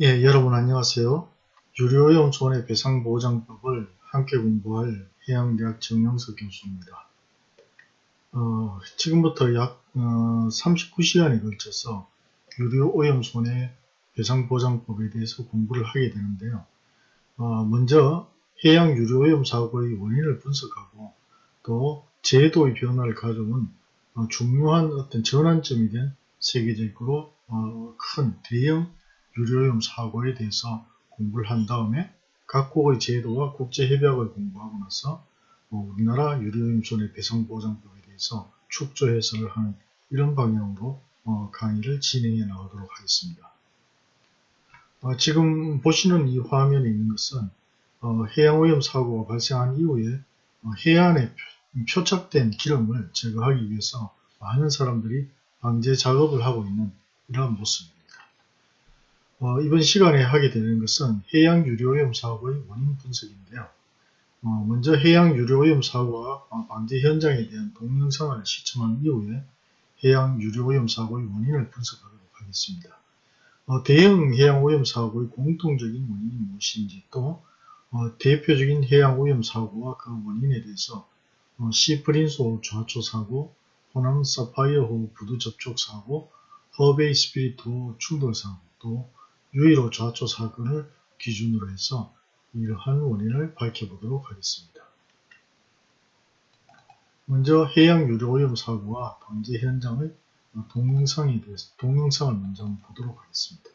예, 여러분 안녕하세요. 유료오염 손해 배상 보장법을 함께 공부할 해양대학 정영석 교수입니다. 어, 지금부터 약 어, 39시간에 걸쳐서 유료 오염 손해 배상 보장법에 대해서 공부를 하게 되는데요. 어, 먼저 해양 유료 오염 사고의 원인을 분석하고 또 제도의 변화를 가져온 어, 중요한 어떤 전환점이 된 세계적으로 어, 큰 대형 유료오염 사고에 대해서 공부를 한 다음에 각국의 제도와 국제협약을 공부하고 나서 뭐 우리나라 유료오염 손해 배상 보장법에 대해서 축조 해설을 하는 이런 방향으로 어, 강의를 진행해 나가도록 하겠습니다. 어, 지금 보시는 이 화면에 있는 것은 어, 해양오염 사고가 발생한 이후에 어, 해안에 표착된 기름을 제거하기 위해서 많은 사람들이 방제 작업을 하고 있는 이러한 모습입니다. 어, 이번 시간에 하게 되는 것은 해양 유료오염 사고의 원인 분석인데요. 어, 먼저 해양 유료오염 사고와 방제 현장에 대한 동영상을 시청한 이후에 해양 유료오염 사고의 원인을 분석하도록 하겠습니다. 어, 대형 해양 오염 사고의 공통적인 원인이 무엇인지 또 어, 대표적인 해양 오염 사고와 그 원인에 대해서 어, 시프린소 좌초 사고, 호남 사파이어 호 부두 접촉 사고, 허베이 스피리트호 충돌 사고, 또 유의로 좌초 사건을 기준으로 해서 이러한 원인을 밝혀보도록 하겠습니다. 먼저 해양 유료오염 사고와 방제 현장의 동영상에 대해서 동영상을 먼저 보도록 하겠습니다.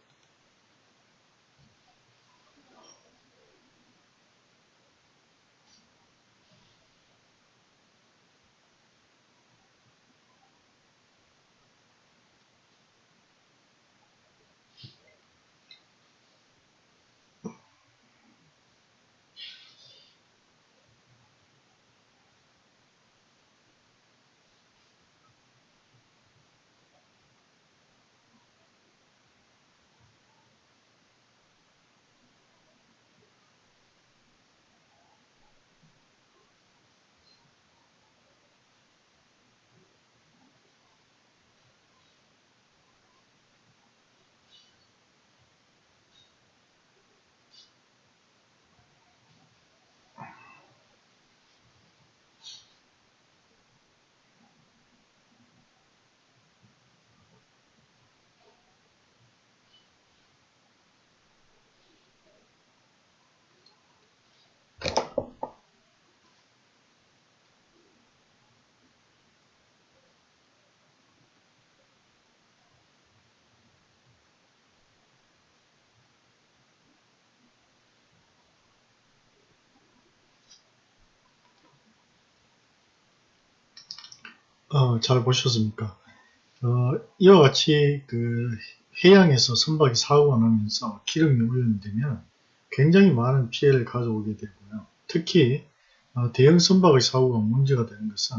어, 잘 보셨습니까? 어, 이와 같이 그 해양에서 선박이 사고가 나면서 기름이 오염되면 굉장히 많은 피해를 가져오게 되고요. 특히 어, 대형 선박의 사고가 문제가 되는 것은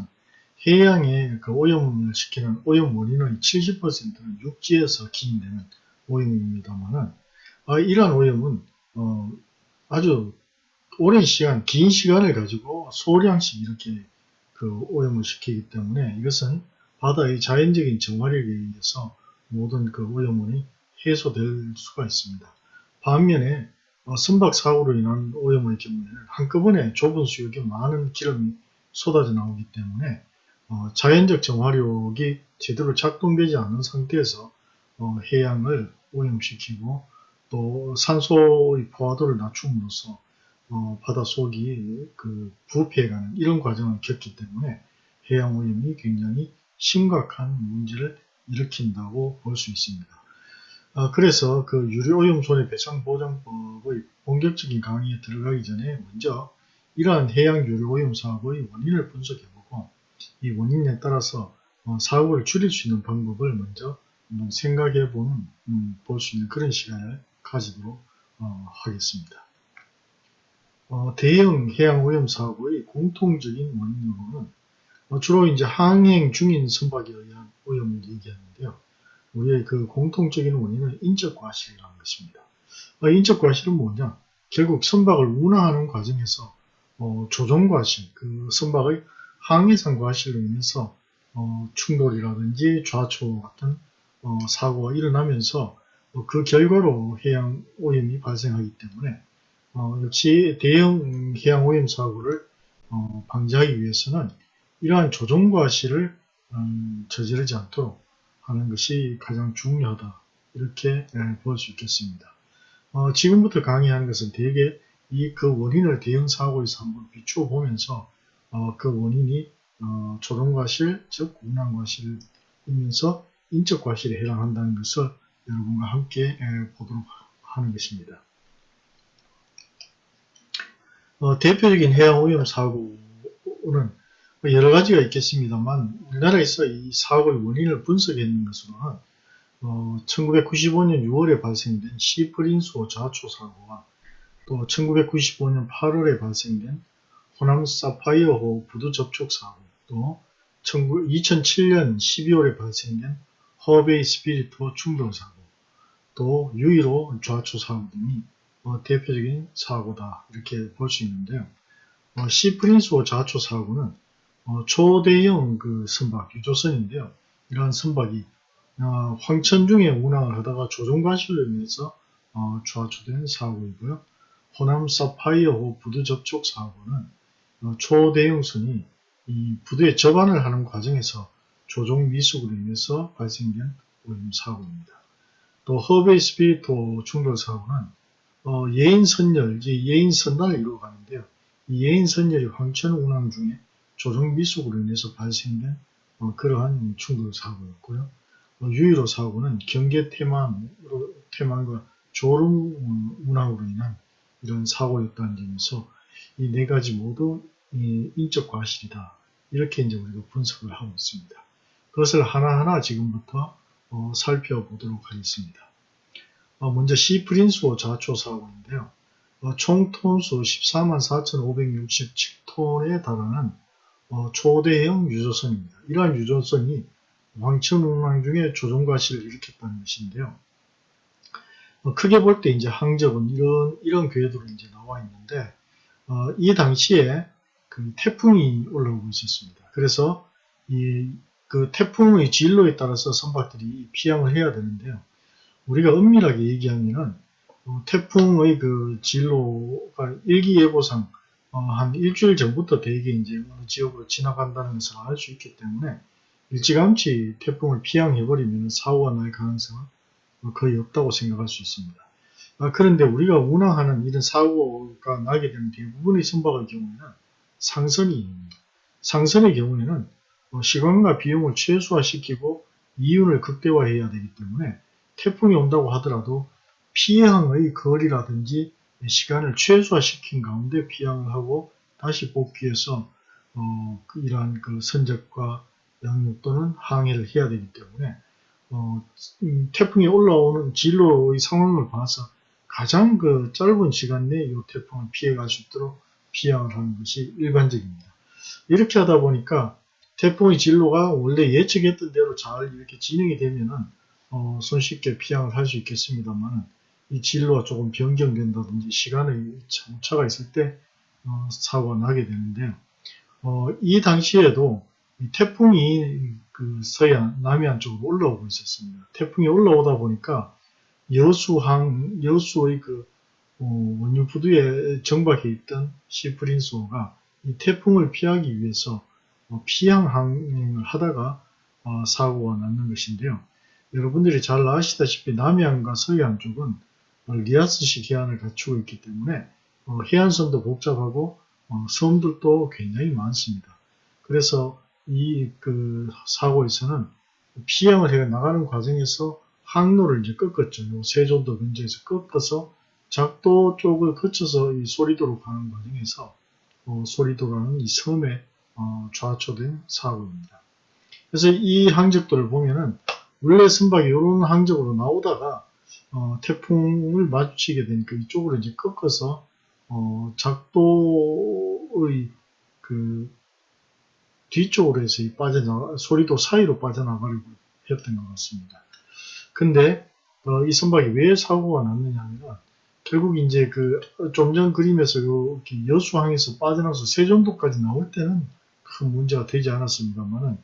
해양에 그 오염을 시키는 오염 원인의 70%는 육지에서 기인되는 오염입니다만은 어, 이러한 오염은 어, 아주 오랜 시간, 긴 시간을 가지고 소량씩 이렇게 그 오염을 시키기 때문에 이것은 바다의 자연적인 정화력에 의해서 모든 그 오염원이 해소될 수가 있습니다. 반면에 어, 선박 사고로 인한 오염의 경우에는 한꺼번에 좁은 수역에 많은 기름이 쏟아져 나오기 때문에 어, 자연적 정화력이 제대로 작동되지 않은 상태에서 어, 해양을 오염시키고 또 산소의 포화도를 낮춤으로써 어, 바닷속이 그 부패해가는 이런 과정을 겪기 때문에 해양 오염이 굉장히 심각한 문제를 일으킨다고 볼 수 있습니다. 어, 그래서 그 유료오염 손해배상보장법의 본격적인 강의에 들어가기 전에 먼저 이러한 해양 유료오염 사고의 원인을 분석해보고 이 원인에 따라서 어, 사고를 줄일 수 있는 방법을 먼저 생각해보는 음, 볼 수 있는 그런 시간을 가지도록 어, 하겠습니다. 어, 대형 해양 오염 사고의 공통적인 원인으로는 어, 주로 이제 항행 중인 선박에 의한 오염을 얘기하는데요. 우리의 그 공통적인 원인은 인적 과실이라는 것입니다. 어, 인적 과실은 뭐냐? 결국 선박을 운항하는 과정에서 어, 조종 과실, 그 선박의 항해상 과실로 인해서 어, 충돌이라든지 좌초 같은 어, 사고가 일어나면서 어, 그 결과로 해양 오염이 발생하기 때문에 어, 역시 대형 해양 오염 사고를 어, 방지하기 위해서는 이러한 조종과실을 음, 저지르지 않도록 하는 것이 가장 중요하다 이렇게 예, 볼수 있겠습니다. 어, 지금부터 강의하는 것은 대개 이 그 원인을 대형 사고에서 한번 비추어 보면서 어, 그 원인이 어, 조종과실 즉 운항과실이면서 인적과실에 해당한다는 것을 여러분과 함께 예, 보도록 하는 것입니다. 어, 대표적인 해양 오염 사고는 뭐 여러 가지가 있겠습니다만 우리나라에서 이 사고의 원인을 분석했는 것으로는 어, 1995년 6월에 발생된 시프린수호 자초 사고와 또 1995년 8월에 발생된 호남 사파이어호 부두 접촉 사고 또 2007년 12월에 발생된 허베이 스피리트호 충돌 사고 또 유일호 좌초 사고 등이 어, 대표적인 사고다 이렇게 볼 수 있는데요. 어, 시프린스호 좌초 사고는 어, 초대형 그 선박 유조선인데요. 이러한 선박이 어, 황천 중에 운항을 하다가 조종과실로 인해서 어, 좌초된 사고이고요. 호남 사파이어호 부두 접촉 사고는 어, 초대형 선이 이 부두에 접안을 하는 과정에서 조종 미숙으로 인해서 발생된 오염 사고입니다. 또 허베이 스피리토 충돌 사고는 어, 예인 선열, 예인 선단을 이루어 가는데요. 이 예인 선열이 황천 운항 중에 조종 미숙으로 인해서 발생된 어, 그러한 충돌 사고였고요. 어, 유일호 사고는 경계 태만으로, 태만과 조름 운항으로 인한 이런 사고였다는 점에서 이 네 가지 모두 인적 과실이다. 이렇게 이제 우리가 분석을 하고 있습니다. 그것을 하나하나 지금부터 어, 살펴보도록 하겠습니다. 어, 먼저 시프린스호 자초 사고인데요. 어, 총 톤수 14만 4,567톤에 달하는 어, 초대형 유조선입니다. 이러한 유조선이 왕천 운항 중에 조종과실을 일으켰다는 것인데요. 어, 크게 볼 때 이제 항적은 이런 이런 궤도로 이제 나와 있는데 어, 이 당시에 그 태풍이 올라오고 있었습니다. 그래서 이 그 태풍의 진로에 따라서 선박들이 피항을 해야 되는데요. 우리가 엄밀하게 얘기하면은 어, 태풍의 그 진로가 일기예보상 어, 한 일주일 전부터 대개 이제 어느 지역으로 지나간다는 것을 알 수 있기 때문에 일찌감치 태풍을 피항해버리면 사고가 날 가능성은 거의 없다고 생각할 수 있습니다. 아, 그런데 우리가 운항하는 이런 사고가 나게 되는 대부분의 선박의 경우에는 상선이 상선의 경우에는 어, 시간과 비용을 최소화시키고 이윤을 극대화해야 되기 때문에 태풍이 온다고 하더라도 피항의 거리라든지 시간을 최소화시킨 가운데 피항을 하고 다시 복귀해서 어, 그 이러한 그 선적과 양육 또는 항해를 해야 되기 때문에 어, 음, 태풍이 올라오는 진로의 상황을 봐서 가장 그 짧은 시간 내에 이 태풍을 피해갈 수 있도록 피항을 하는 것이 일반적입니다. 이렇게 하다 보니까 태풍의 진로가 원래 예측했던 대로 잘 이렇게 진행이 되면은 어, 손쉽게 피항을 할 수 있겠습니다만 이 진로가 조금 변경된다든지 시간의 차가 있을 때 어, 사고가 나게 되는데요. 어, 이 당시에도 이 태풍이 그 서해안, 남해안 쪽으로 올라오고 있었습니다. 태풍이 올라오다 보니까 여수항, 여수의 그 어, 원유 부두에 정박해 있던 시프린소가 이 태풍을 피하기 위해서 어, 피항 항행을 하다가 어, 사고가 났는 것인데요. 여러분들이 잘 아시다시피 남해안과 서해안 쪽은 리아스식 해안을 갖추고 있기 때문에 해안선도 복잡하고 섬들도 굉장히 많습니다. 그래서 이 그 사고에서는 피항을 해 나가는 과정에서 항로를 이제 꺾었죠. 세종도 근처에서 꺾어서 작도 쪽을 거쳐서 이 소리도로 가는 과정에서 어, 소리도라는 이 섬에 어, 좌초된 사고입니다. 그래서 이 항적들을 보면은 원래 선박이 이런 항적으로 나오다가 어, 태풍을 마주치게 되니까 이쪽으로 이제 꺾어서 어, 작도의 그 뒤쪽으로 해서 빠져나가 소리도 사이로 빠져나가려고 했던 것 같습니다. 근데 어, 이 선박이 왜 사고가 났느냐 하면 결국 이제 그 좀 전 그림에서 여수항에서 빠져나서 세종도까지 나올 때는 큰 문제가 되지 않았습니다만은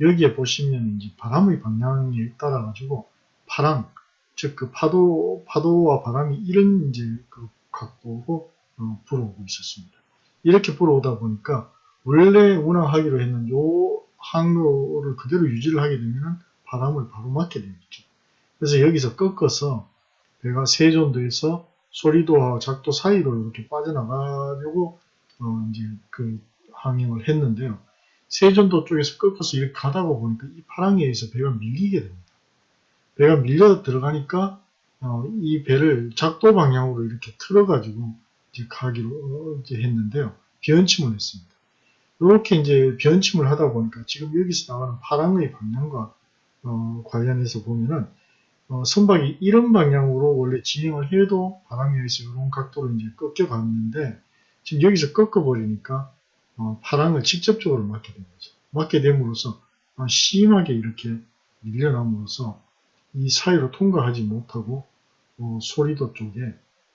여기에 보시면 이제 바람의 방향에 따라 가지고 파랑 즉 그 파도 파도와 바람이 이런 이제 그 각도로 어, 불어오고 있었습니다. 이렇게 불어오다 보니까 원래 운항하기로 했는 요 항로를 그대로 유지를 하게 되면 바람을 바로 맞게 되겠죠. 그래서 여기서 꺾어서 배가 세존도에서 소리도와 작도 사이로 이렇게 빠져나가려고 어 이제 그 항행을 했는데요. 세존도 쪽에서 꺾어서 이렇게 가다가 보니까 이 파랑에 의해서 배가 밀리게 됩니다. 배가 밀려 들어가니까 어, 이 배를 작도 방향으로 이렇게 틀어가지고 이제 가기로 어, 이제 했는데요. 변침을 했습니다. 이렇게 이제 변침을 하다 보니까 지금 여기서 나가는 파랑의 방향과 어, 관련해서 보면은 어, 선박이 이런 방향으로 원래 진행을 해도 바람에 의해서 이런 각도로 이제 꺾여 갔는데 지금 여기서 꺾어 버리니까 어, 파랑을 직접적으로 맞게 된 거죠. 맞게 됨으로써 어, 심하게 이렇게 밀려남으로써 이 사이로 통과하지 못하고 어, 소리도 쪽에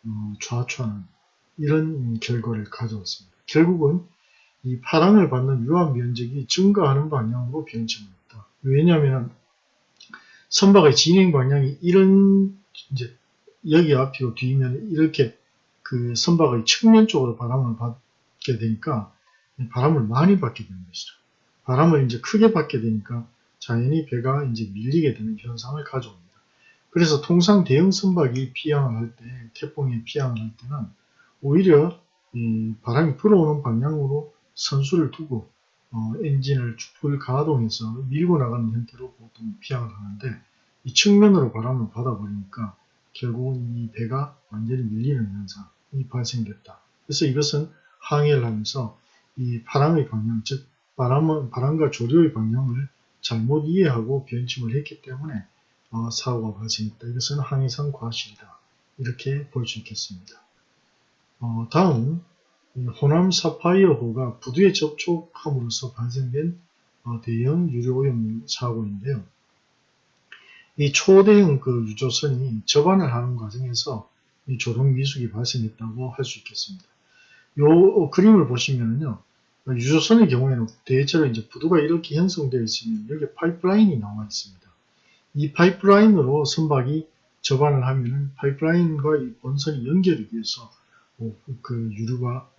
어, 좌초하는 이런 결과를 가져왔습니다. 결국은 이 파랑을 받는 유압 면적이 증가하는 방향으로 했다. 왜냐하면 선박의 진행 방향이 이런 이제 여기 앞이고 뒤면 이렇게 그 선박의 측면 쪽으로 바람을 받게 되니까 바람을 많이 받게 되는 것이죠. 바람을 이제 크게 받게 되니까 자연히 배가 이제 밀리게 되는 현상을 가져옵니다. 그래서 통상 대형 선박이 피항을 할 때, 태풍에 피항을 할 때는 오히려 바람이 불어오는 방향으로 선수를 두고 어, 엔진을 풀 가동해서 밀고 나가는 형태로 보통 피항을 하는데 이 측면으로 바람을 받아버리니까 결국은 이 배가 완전히 밀리는 현상이 발생됐다. 그래서 이것은 항해를 하면서 이 바람의 방향, 즉 바람은, 바람과 조류의 방향을 잘못 이해하고 변침을 했기 때문에 어, 사고가 발생했다. 이것은 항해상 과실이다. 이렇게 볼 수 있겠습니다. 어, 다음 호남 사파이어호가 부두에 접촉함으로써 발생된 어, 대형 유료오염 사고인데요. 이 초대형 그 유조선이 접안을 하는 과정에서 이 조종 미숙이 발생했다고 할 수 있겠습니다. 요 그림을 보시면은요, 유조선의 경우에는 대체로 이제 부두가 이렇게 형성되어 있으면 여기 파이프라인이 나와 있습니다. 이 파이프라인으로 선박이 접안을 하면은 파이프라인과 이 본선이 연결이 돼서 그 유류가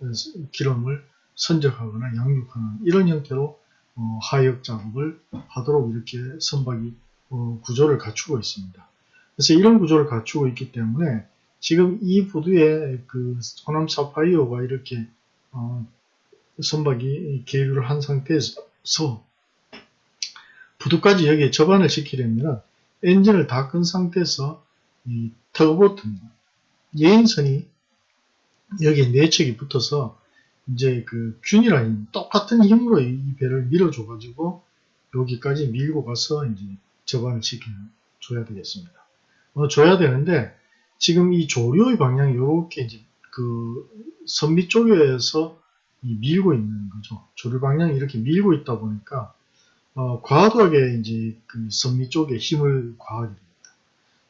기름을 선적하거나 양육하는 이런 형태로 어, 하역 작업을 하도록 이렇게 선박이 어, 구조를 갖추고 있습니다. 그래서 이런 구조를 갖추고 있기 때문에 지금 이 부두에 그 호남 사파이어가 이렇게 어, 선박이 계류를 한 상태에서 부두까지 여기에 접안을 시키려면 엔진을 다 끈 상태에서 이 터보트입니다. 예인선이 여기에 내척이 붙어서 이제 그 균이랑 똑같은 힘으로 이 배를 밀어줘 가지고 여기까지 밀고 가서 이제 접안을 시켜줘야 되겠습니다. 어, 줘야 되는데 지금 이 조류의 방향이 이렇게 이제 그 선미 쪽에서 밀고 있는 거죠. 조류 방향이 이렇게 밀고 있다 보니까 어, 과도하게 이제 그 선미 쪽에 힘을 가하게 됩니다.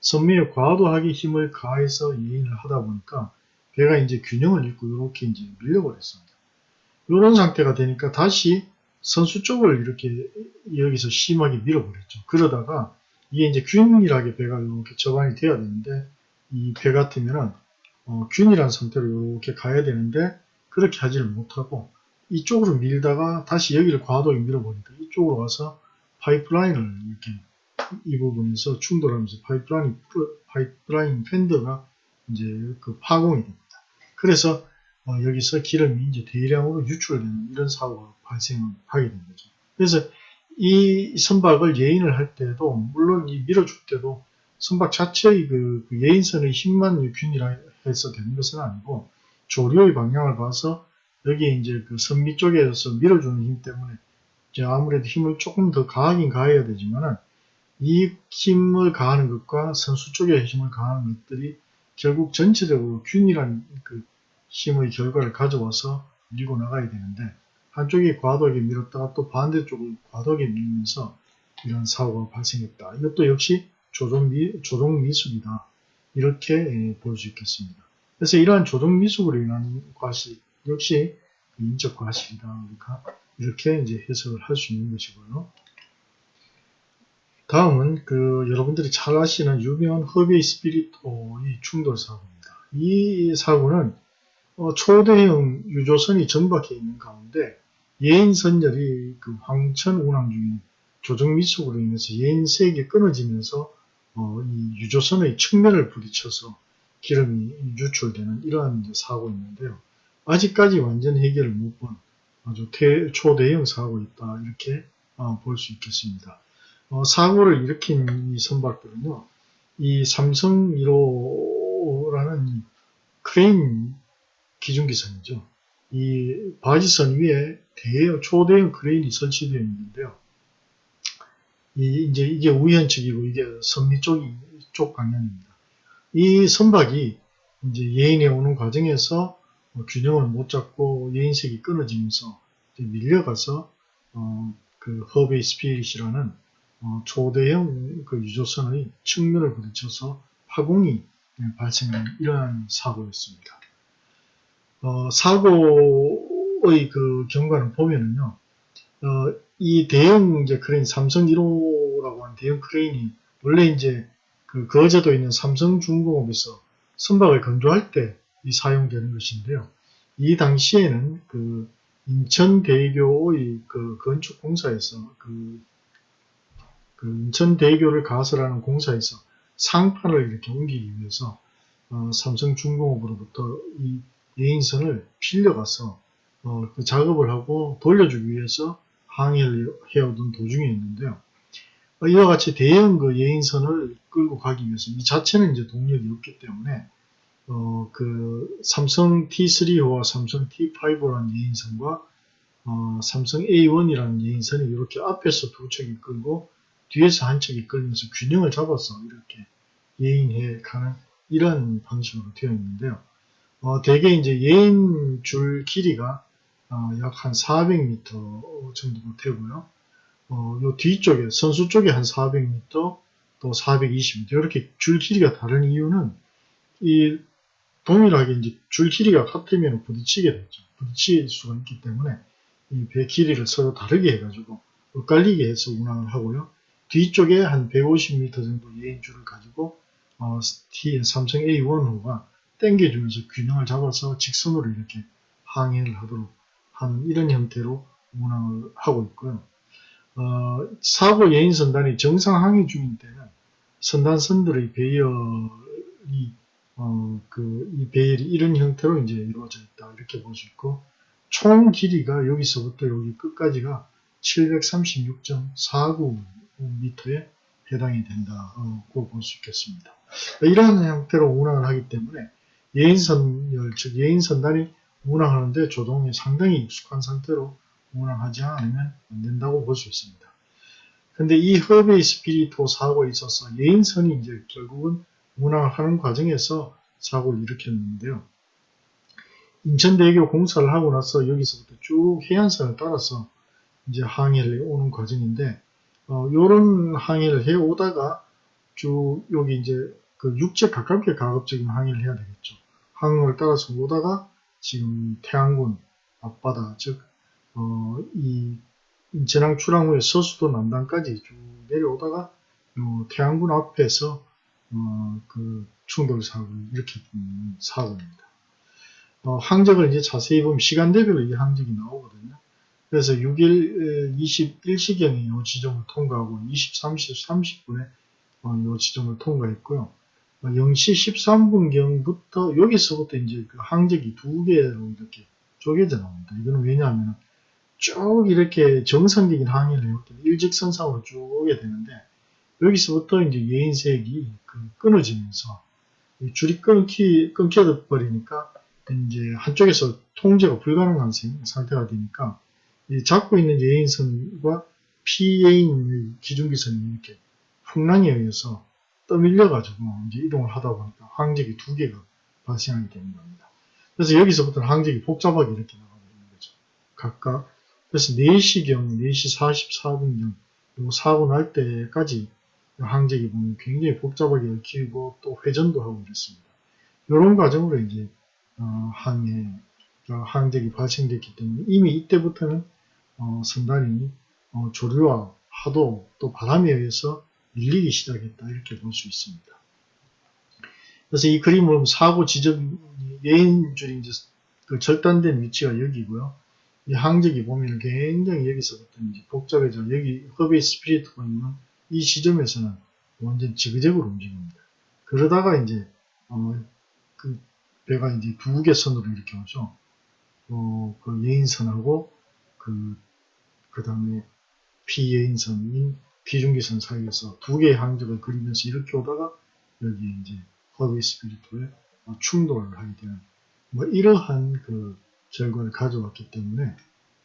선미에 과도하게 힘을 가해서 예인을 하다 보니까 배가 이제 균형을 잃고 이렇게 이제 밀려버렸습니다. 이런 상태가 되니까 다시 선수 쪽을 이렇게 여기서 심하게 밀어버렸죠. 그러다가 이게 이제 균일하게 배가 이렇게 접안이 돼야 되는데 이 배 같으면은 어, 균일한 상태로 이렇게 가야 되는데 그렇게 하지를 못하고 이쪽으로 밀다가 다시 여기를 과도하게 밀어버리니까 이쪽으로 가서 파이프라인을 이렇게 이 부분에서 충돌하면서 파이프라인 파이프라인 팬더가 이제 그 파공이 됩니다. 그래서 어, 여기서 기름이 이제 대량으로 유출되는 이런 사고가 발생하게 된 거죠. 그래서 이 선박을 예인을 할 때도 물론 이 밀어줄 때도 선박 자체의 그, 그 예인선의 힘만 균이라 해서 되는 것은 아니고 조류의 방향을 봐서 여기 이제 그 선미 쪽에서 밀어주는 힘 때문에 이제 아무래도 힘을 조금 더 가하긴 가해야 되지만은 이 힘을 가하는 것과 선수 쪽에 힘을 가하는 것들이 결국 전체적으로 균이란 그 힘의 결과를 가져와서 밀고 나가야 되는데 한쪽이 과도하게 밀었다가 또 반대쪽을 과도하게 밀면서 이런 사고가 발생했다. 이것도 역시 조종, 미, 조종 미숙이다. 이렇게 예, 볼수 있겠습니다. 그래서 이러한 조종 미숙으로 인한 과실 역시 인적 과실이다. 그러니까 이렇게 이제 해석을 할 수 있는 것이고요. 다음은 그 여러분들이 잘 아시는 유명한 허베이 스피리토의 충돌 사고입니다. 이 사고는 어, 초대형 유조선이 정박해 있는 가운데 예인 선열이 그 황천 운항 중에 조정 미숙으로 인해서 예인색이 끊어지면서 어, 이 유조선의 측면을 부딪혀서 기름이 유출되는 이러한 사고였는데요. 아직까지 완전 해결을 못 본 아주 대, 초대형 사고였다 이렇게 어, 볼수 있겠습니다. 어, 사고를 일으킨 이 선박들은요, 이 삼성 1호라는 크레인 기중기선이죠. 이 바지선 위에 대형 초대형 크레인이 설치되어 있는데요. 이 이제 이게 우현 측이고 이게 선미 쪽이 쪽 방향입니다. 이 선박이 이제 예인에 오는 과정에서 뭐 균형을 못 잡고 예인색이 끊어지면서 밀려가서 어, 그 허베이 스피릿이라는 어, 초대형 그 유조선의 측면을 부딪혀서 파공이 발생한 이러한 사고였습니다. 어, 사고의 그 경과를 보면은요, 어, 이 대형 이제 크레인 삼성 1호라고 하는 대형 크레인이 원래 이제 그 거제도에 있는 삼성중공업에서 선박을 건조할 때 이 사용되는 것인데요. 이 당시에는 그 인천대교의 그 건축 공사에서 그, 그 인천대교를 가설하는 공사에서 상판을 이렇게 옮기기 위해서 어, 삼성중공업으로부터 이 예인선을 빌려가서 어, 그 작업을 하고 돌려주기 위해서 항해를 해오던 도중에 있는데요. 어, 이와 같이 대형 그 예인선을 끌고 가기 위해서 이 자체는 이제 동력이 없기 때문에 어, 그 삼성 T3와 삼성 T5라는 예인선과 어, 삼성 A1이라는 예인선이 이렇게 앞에서 두 척이 끌고 뒤에서 한 척이 끌면서 균형을 잡아서 이렇게 예인해 가는 이런 방식으로 되어 있는데요. 어, 대개 이제 예인 줄 길이가 어, 약한 400m 정도 되고요. 어, 요 뒤쪽에 선수 쪽에 한 400m 또 420m 이렇게 줄 길이가 다른 이유는 이 동일하게 이제 줄 길이가 같으면 부딪히게 되죠. 부딪힐 수가 있기 때문에 이 배 길이를 서로 다르게 해가지고 엇갈리게 해서 운항을 하고요. 뒤쪽에 한 150m 정도 예인줄을 가지고 어, 삼성 A1호가 당겨주면서 균형을 잡아서 직선으로 이렇게 항해를 하도록 하는 이런 형태로 운항을 하고 있고요. 어, 사고 예인 선단이 정상 항해 중인 때는 선단 선들의 배열이 어, 그, 이 배열이 이런 형태로 이제 이루어져 있다. 이렇게 볼 수 있고, 총 길이가 여기서부터 여기 끝까지가 736.49m에 해당이 된다고 볼 수 있겠습니다. 이러한 형태로 운항을 하기 때문에 예인선열, 즉 예인선단이 운항하는데 조종이 상당히 익숙한 상태로 운항하지 않으면 안 된다고 볼 수 있습니다. 근데 이 허베이 스피리토 사고에 있어서 예인선이 이제 결국은 운항을 하는 과정에서 사고를 일으켰는데요. 인천대교 공사를 하고 나서 여기서부터 쭉 해안선을 따라서 이제 항해를 오는 과정인데, 어, 요런 항해를 해 오다가 쭉 여기 이제 그 육지에 가깝게 가급적인 항해를 해야 되겠죠. 항로를 따라서 오다가 지금 태안군 앞바다, 즉, 어, 이 인천항 출항 후에 서수도 남단까지 쭉 내려오다가 요 태안군 앞에서 어, 그 충돌 사고를 일으켰던 사고입니다. 어, 항적을 이제 자세히 보면 시간대별로 이 항적이 나오거든요. 그래서 6일 21시경에 이 지점을 통과하고 23시 30분에 어, 이 지점을 통과했고요. 0시 13분경부터 여기서부터 이제 그 항적이 두 개로 이렇게 쪼개져 나옵니다. 이거는 왜냐하면 쭉 이렇게 정상적인 항해를 해왔기 일직선상으로 쭉 오게 되는데 여기서부터 이제 예인색이 그 끊어지면서 줄이 끊기, 끊겨 버리니까 이제 한쪽에서 통제가 불가능한 상태가 되니까 잡고 있는 예인선과 피예인 기준기선이 이렇게 풍랑에 의해서 떠밀려가지고 이제 이동을 하다 보니까 항적이 두 개가 발생하게 되는 겁니다. 그래서 여기서부터 항적이 복잡하게 이렇게 나가버리는 거죠. 각각. 그래서 4시경, 4시 44분경, 요 사고 날 때까지 항적이 보면 굉장히 복잡하게 얽히고 또 회전도 하고 이렇습니다. 이런 과정으로 이제 어, 항해, 어, 항적이 발생됐기 때문에 이미 이때부터는 어, 선단이 어, 조류와 하도 또 바람에 의해서 밀리기 시작했다 이렇게 볼 수 있습니다. 그래서 이 그림은 사고 지점 예인줄이 이제 그 절단된 위치가 여기고요. 이 항적이 보면 굉장히 여기서부터 이제 복잡해져 여기 허베이 스피리트가 있는 이 지점에서는 완전 지그재그로 움직입니다. 그러다가 이제 어, 그 배가 이제 두 개 선으로 이렇게 오죠. 어, 그 예인선하고 그, 그 다음에 피예인선인 피중기선 사이에서 두 개의 항적을 그리면서 이렇게 오다가 여기 이제 허비 스피리트에 충돌을 하게 되는 뭐 이러한 그 결과를 가져왔기 때문에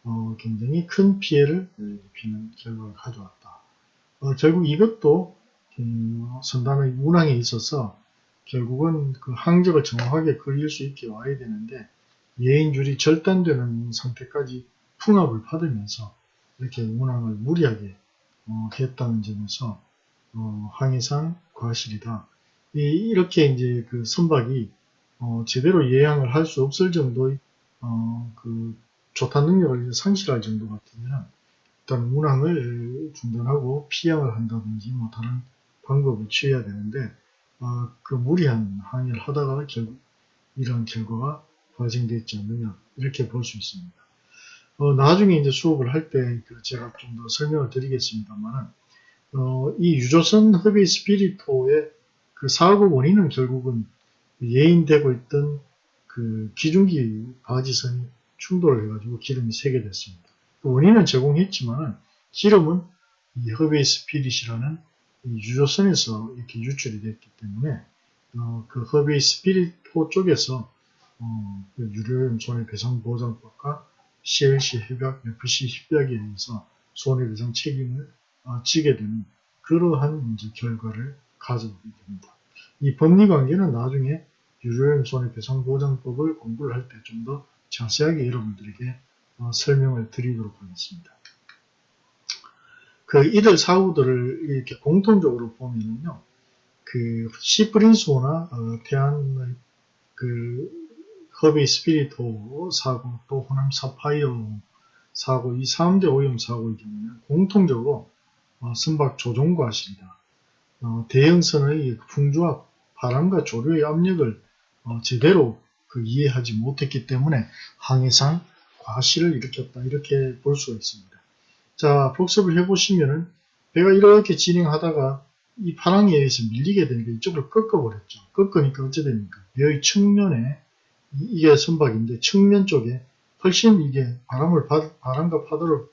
어, 굉장히 큰 피해를 입히는 결과를 가져왔다. 어, 결국 이것도 음, 선단의 운항에 있어서 결국은 그 항적을 정확하게 그릴 수 있게 와야 되는데 예인줄이 절단되는 상태까지 풍압을 받으면서 이렇게 운항을 무리하게 어, 했다는 점에서 어, 항해상 과실이다. 이, 이렇게 이제 그 선박이 어, 제대로 예양을 할 수 없을 정도의 어, 그 조탄 능력을 상실할 정도 같으면 일단 운항을 중단하고 피양을 한다든지 뭐 다른 방법을 취해야 되는데 어, 그 무리한 항해를 하다가 결국 이러한 결과가 발생되지 않느냐 이렇게 볼 수 있습니다. 어, 나중에 이제 수업을 할때 그 제가 좀 더 설명을 드리겠습니다만 어, 이 유조선 허베이 스피릿호의 그 사고 원인은 결국은 예인되고 있던 그 기중기 바지선이 충돌을 해가지고 기름이 새게 됐습니다. 그 원인은 제공했지만 기름은 이 허베이 스피릿이라는 유조선에서 이렇게 유출이 됐기 때문에 어, 그 허베이 스피릿호 쪽에서 어, 그 유료염 손해배상보장법과 CLC 협약, FC 협약에 의해서 손해배상 책임을 어, 지게 되는 그러한 이제 결과를 가져오게 됩니다. 이 법리관계는 나중에 유료염 손해배상보장법을 공부를 할 때 좀 더 자세하게 여러분들에게 어, 설명을 드리도록 하겠습니다. 그 이들 사고들을 이렇게 공통적으로 보면은요, 그 시프린소나 어, 태안 그 허비 스피리토 사고 또 호남 사파이어 사고 이 3대 오염 사고의 경우는 공통적으로 어, 선박 조종 과실이다. 어, 대형선의 풍조와 바람과 조류의 압력을 어, 제대로 그 이해하지 못했기 때문에 항해상 과실을 일으켰다 이렇게 볼 수가 있습니다. 자 복습을 해보시면은 배가 이렇게 진행하다가 이 파랑에 의해서 밀리게 되니까 이쪽으로 꺾어버렸죠. 꺾으니까 어찌 됩니까? 배의 측면에 이게 선박인데 측면 쪽에 훨씬 이게 바람을 받, 바람과 파도를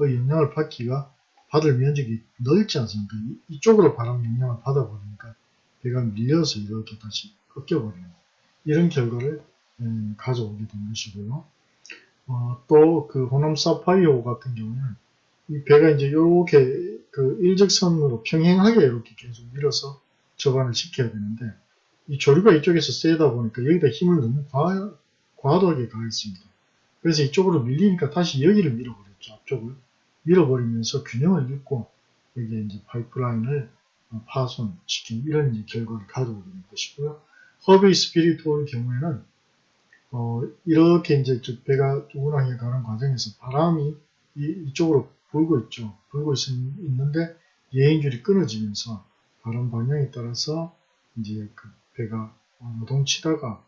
영향을 받기가 받을 면적이 넓지 않습니까? 이쪽으로 바람 영향을 받아버리니까 배가 밀려서 이렇게 다시 꺾여버리는 이런 결과를 음, 가져오게 된 것이고요. 어, 또 그 호남 사파이어 같은 경우는 이 배가 이제 이렇게 그 일직선으로 평행하게 이렇게 계속 밀어서 접안을 시켜야 되는데 이 조류가 이쪽에서 세다 보니까 여기다 힘을 너무 과, 과도하게 가했습니다. 그래서 이쪽으로 밀리니까 다시 여기를 밀어버렸죠. 앞쪽을 밀어버리면서 균형을 잃고 여기에 이제 파이프라인을 파손시킨 이런 이제 결과를 가져오게 된 것이고요. 허베이 스피리토의 경우에는 어, 이렇게 이제 배가 운항해 가는 과정에서 바람이 이, 쪽으로 불고 있죠. 불고 있, 있는데 예인줄이 끊어지면서 바람 방향에 따라서 이제 그 배가 노동 치다가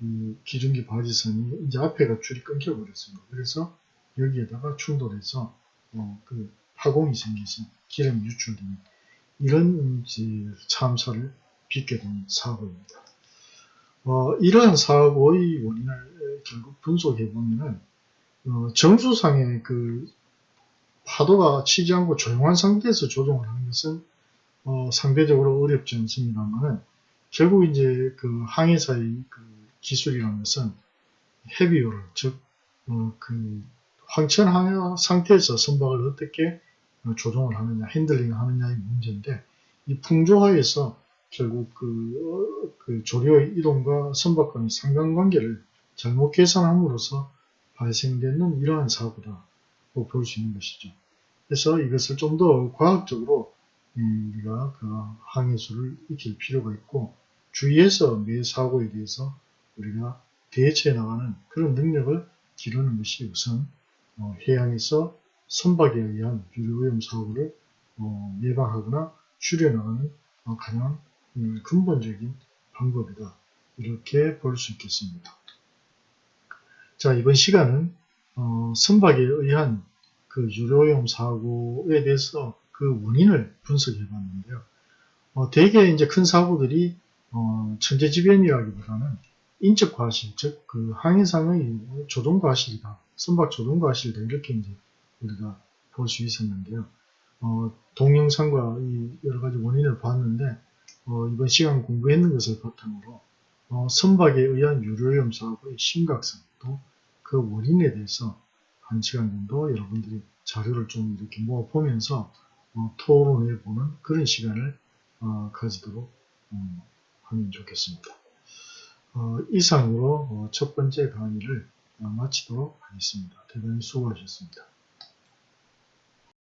이 기중기 바지선이 이제 앞에가 줄이 끊겨 버렸습니다. 그래서 여기에다가 충돌해서 어, 그 파공이 생겨서 기름이 유출되는 이런 참사를 빚게 된 사고입니다. 어, 이러한 사고의 원인을 결국 분석해 보면은 어, 정수상의 그 파도가 치지 않고 조용한 상태에서 조종을 하는 것은 어, 상대적으로 어렵지 않습니다만은 결국 이제 그 항해사의 그 기술이라는 것은 heavy weather를 즉, 어, 그 황천 항해 상태에서 선박을 어떻게 조종을 하느냐, 핸들링 하느냐의 문제인데 이 풍조하에서 결국 그, 어, 그 조류의 이동과 선박 간의 상관관계를 잘못 계산함으로써 발생되는 이러한 사고다고 볼 수 있는 것이죠. 그래서 이것을 좀 더 과학적으로 음, 우리가 그 항해수를 익힐 필요가 있고 주위에서 매 사고에 대해서 우리가 대처해 나가는 그런 능력을 기르는 것이 우선 어, 해양에서 선박에 의한 유류오염 사고를 어, 예방하거나 줄여나가는 어, 가장 음, 근본적인 방법이다. 이렇게 볼 수 있겠습니다. 자, 이번 시간은 어, 선박에 의한 그 유료용 사고에 대해서 그 원인을 분석해 봤는데요. 어, 대개 이제 큰 사고들이 어, 천재지변이라기보다는 인적 과실, 즉 그 항해상의 조종 과실이다, 선박 조종 과실이다 이렇게 이제 우리가 볼 수 있었는데요. 어, 동영상과 이 여러 가지 원인을 봤는데 어, 이번 시간 공부했는 것을 바탕으로 어, 선박에 의한 유료염 사고의 심각성 또 그 원인에 대해서 한 시간 정도 여러분들이 자료를 좀 이렇게 모아보면서 어, 토론해 보는 그런 시간을 어, 가지도록 음, 하면 좋겠습니다. 어, 이상으로 어, 첫 번째 강의를 어, 마치도록 하겠습니다. 대단히 수고하셨습니다.